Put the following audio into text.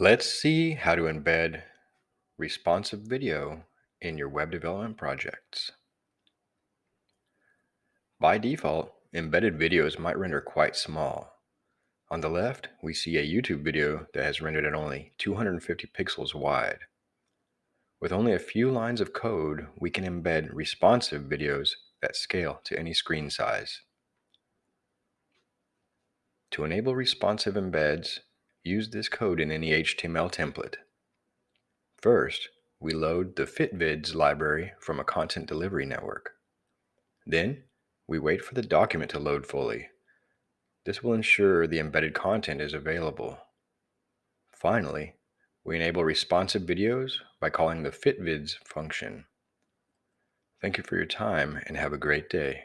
Let's see how to embed responsive video in your web development projects. By default, embedded videos might render quite small. On the left, we see a YouTube video that has rendered at only 250 pixels wide. With only a few lines of code, we can embed responsive videos that scale to any screen size. To enable responsive embeds, use this code in any HTML template. First, we load the FitVids library from a content delivery network. Then, we wait for the document to load fully. This will ensure the embedded content is available. Finally, we enable responsive videos by calling the FitVids function. Thank you for your time and have a great day.